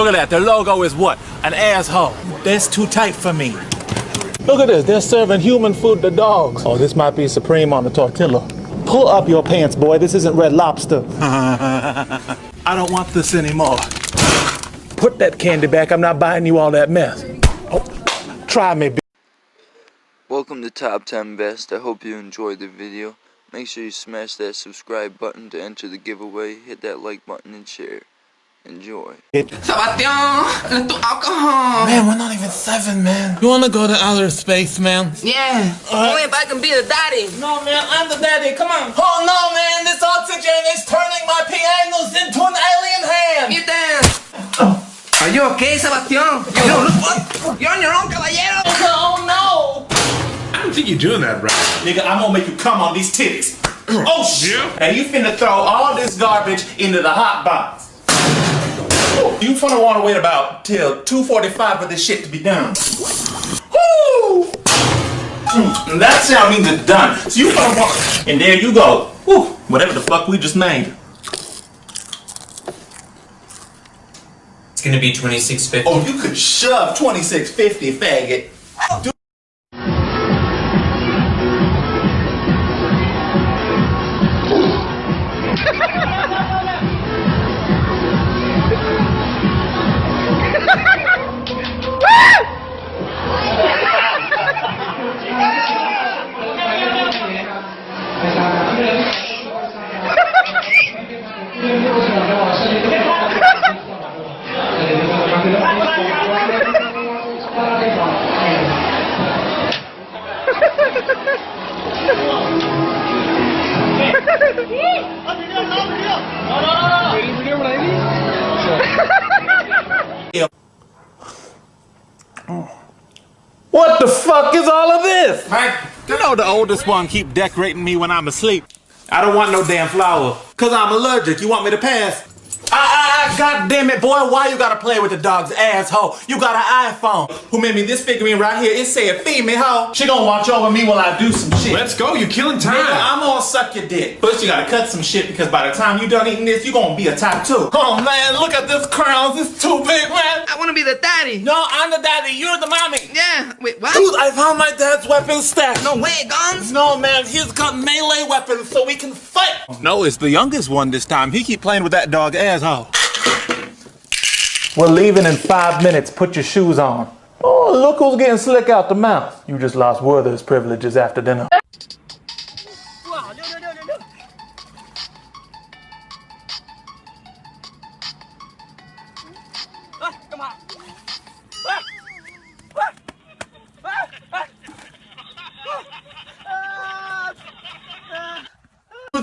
Look at that. Their logo is what? An asshole. That's too tight for me. Look at this. They're serving human food to dogs. Oh, this might be supreme on the tortilla. Pull up your pants, boy. This isn't Red Lobster. I don't want this anymore. Put that candy back. I'm not buying you all that mess. Oh, try me, Welcome to Top 10 Best. I hope you enjoyed the video. Make sure you smash that subscribe button to enter the giveaway. Hit that like button and share. Enjoy. Sebastian, let's do alcohol. Man, we're not even seven, man. You wanna go to outer space, man? Yeah. Only if I can be the daddy. No, man, I'm the daddy. Come on. Oh, no, man. This oxygen is turning my pianos into an alien hand. You dance. Oh. Are you okay, Sebastian? You, you're on your own, caballero. Oh, no. I don't think you're doing that right. Nigga, I'm gonna make you come on these titties. Oh, shit. Yeah? And you finna throw all this garbage into the hot box. You finna wanna wait about till 2.45 for this shit to be done. Woo! And hmm, that sound means it's done. So you finna want, and there you go. Woo, whatever the fuck we just made. It's gonna be 2650. Oh, you could shove 2650, faggot. What the fuck is all of this? You know the oldest one keep decorating me when I'm asleep. I don't want no damn flower. Cause I'm allergic. You want me to pass? Ah, ah, ah, god damn it, boy. Why you gotta play with the dog's asshole? You got an iPhone. Who made me this figurine right here? It said female hoe. She gonna watch over me while I do some shit. Let's go. You're killing time. Nigga, I'm gonna suck your dick. First, you gotta cut some shit because by the time you done eating this, you gonna be a type two. Oh man, look at this crown. It's too big, man. I want to be the daddy. No, I'm the daddy. You're the mommy. Yeah. Wait, what? Dude, I found my dad's weapon stack. No way, guns. No, man, he's got melee weapons so we can fight. No, it's the youngest one this time. He keep playing with that dog asshole. We're leaving in five minutes. Put your shoes on. Oh, look who's getting slick out the mouth. You just lost Werther's privileges after dinner.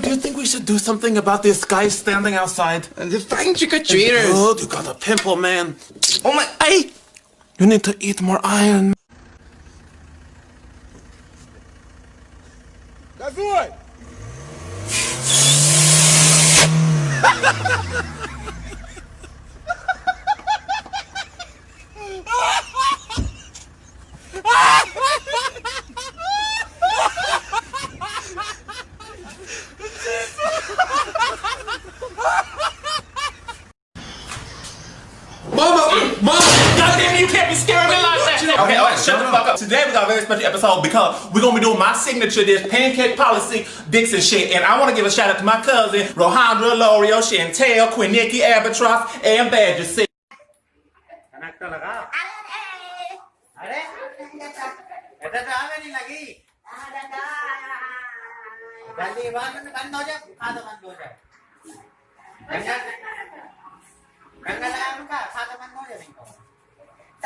Do you think we should do something about this guy standing outside? And the fucking trick-or-treaters. Oh, you got a pimple, man. Oh my. Hey! You need to eat more iron. Mama! Mama! Goddamn it, you can't be scaring me like that! Okay, alright, shut the fuck up. Today we got a very special episode because we're gonna be doing my signature dish, pancake policy, Dixon shit. And I wanna give a shout out to my cousin, Rohandra, L'Oreal, Chantel, Quinicki, Albatross, and Badger C.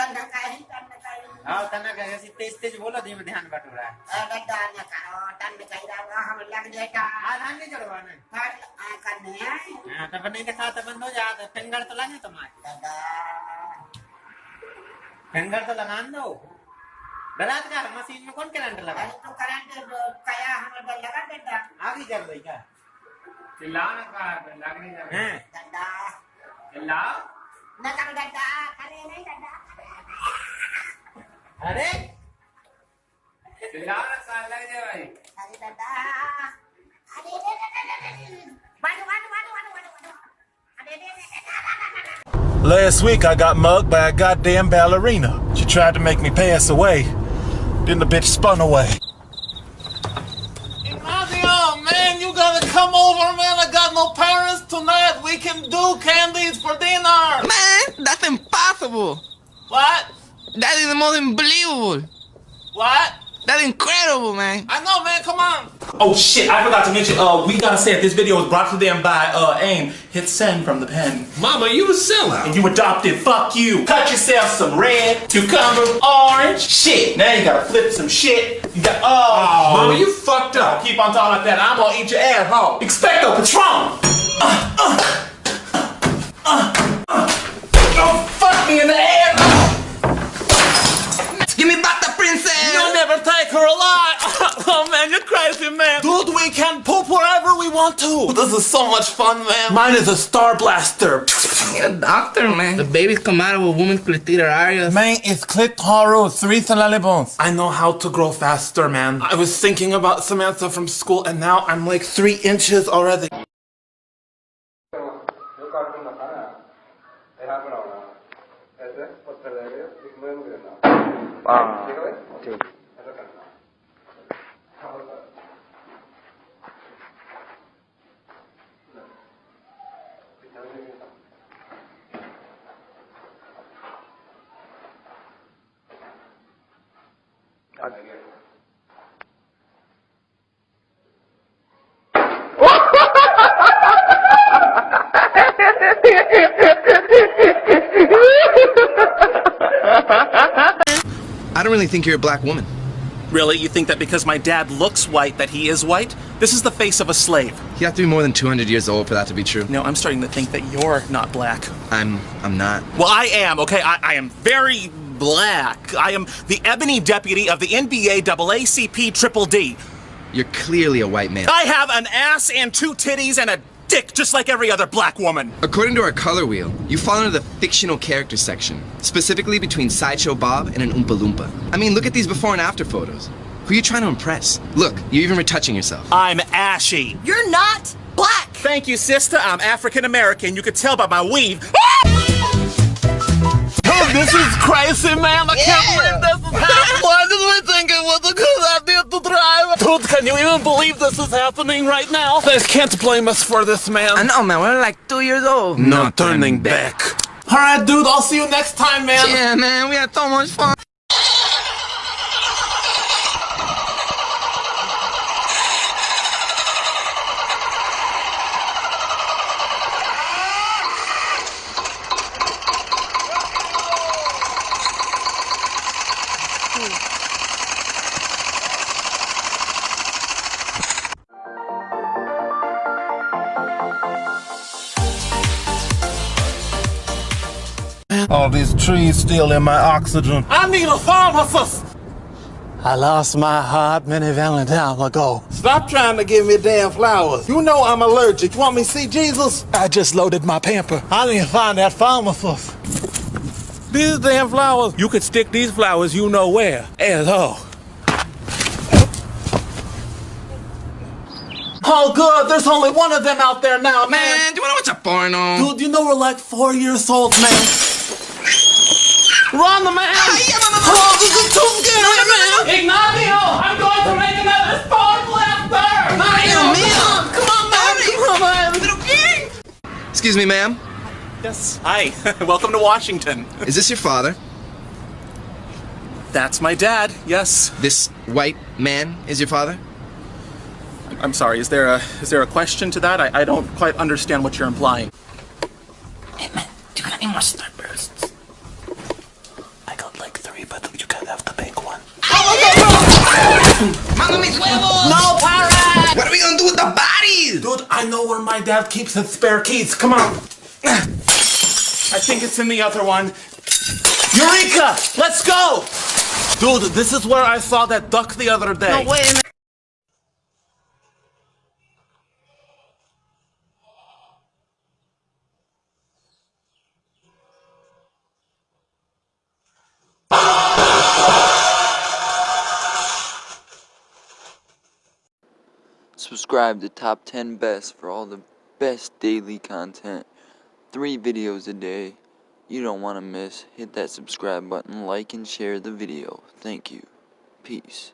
तन्नकाही तन्नकाही हाँ तन्नकाही तेज तेज बोलो धीमे ध्यान बटोरा अरे तन्नका ओ तन्नकाही रा हम लग जाता हाँ ध्यान नहीं चढ़वाना पर आ करने हाँ तब तो नहीं दिखा तो तब बंद हो जाता तो फिंगर तो लगे तुम्हारे। फिंगर तो लगा दो। गलत का मशीन में कौन करंट लगा? तो करंट कया हमें डर लगा देता। आगे कर दई क्या? चिल्लाना का लगने जा हैं? डंडा चिल्ला ना कर डंडा अरे नहीं डंडा ada. Last week I got mugged by a goddamn ballerina. She tried to make me pass away. Then the bitch spun away. Ignacio, man, you gotta come over, man. I got no parents tonight. We can do candies for dinner. Man, that's impossible. What? That is the most unbelievable. What? That's incredible, man. I know, man. Come on. Oh shit, I forgot to mention, uh, we gotta say it, this video was brought to them by, uh, AIM. Hit send from the pen. Mama, you a sellout. And you adopted, fuck you. Cut yourself some red, cucumber, orange. Shit, now you gotta flip some shit. You got, oh. Mama, you fucked up. Keep on talking like that, I'm gonna eat your ass, asshole. Expecto Patron! Want to. This is so much fun, man. Mine is a star blaster. You're a doctor, man. The babies come out of a woman's clitoris. Man, it's clitoris, three bones. I know how to grow faster, man. I was thinking about Samantha from school, and now I'm like three inches already. Ah, I don't really think you're a black woman. Really? You think that because my dad looks white that he is white? This is the face of a slave. You have to be more than 200 years old for that to be true. No, I'm starting to think that you're not black. I'm, I'm not. Well, I am, okay? I, I am very black. I am the ebony deputy of the NBA AACP Triple D. You're clearly a white man. I have an ass and two titties and a dick just like every other black woman. According to our color wheel, you fall into the fictional character section, specifically between Sideshow Bob and an Oompa Loompa. I mean, look at these before and after photos. Who are you trying to impress? Look, you're even retouching yourself. I'm ashy. You're not black. Thank you, sister. I'm African American. You could tell by my weave. Dude, this is crazy, man. I can't believe this is happening. Why did we think it was a good idea to drive? Dude, can you even believe this is happening right now? They can't blame us for this, man. I know, man. We're like two years old. No turning back. All right, dude. I'll see you next time, man. Yeah, man. We had so much fun. All these trees stealing my oxygen. I need a pharmacist. I lost my heart many Valentine ago. Stop trying to give me damn flowers. You know I'm allergic. You want me to see Jesus? I just loaded my pamper. I need to find that pharmacist. These damn flowers. You could stick these flowers you know where. Asshole. Oh, good. There's only one of them out there now, man. Man, do you want to watch a porno? Dude, you know we're like four years old, man. Run, man! Oh, this is too scary, man! Ignacio, I'm going to make another star blaster! Ignacio, come on, man! Come on, man! Excuse me, ma'am. Yes. Hi. Welcome to Washington. Is this your father? That's my dad. Yes. This white man is your father? I'm sorry. Is there a is there a question to that? I, I don't quite understand what you're implying. Hey man, do you got any more starbursts? I got like three, but you can have the big one. Mano mis huevos! No, pirate! What are we gonna do with the bodies? Dude, I know where my dad keeps his spare keys. Come on. I think it's in the other one. Eureka! Let's go! Dude, this is where I saw that duck the other day. No way, man. Subscribe to Top 10 Best for all the best daily content. Three videos a day. you don't want to miss, hit that subscribe button, like and share the video. Thank you. Peace.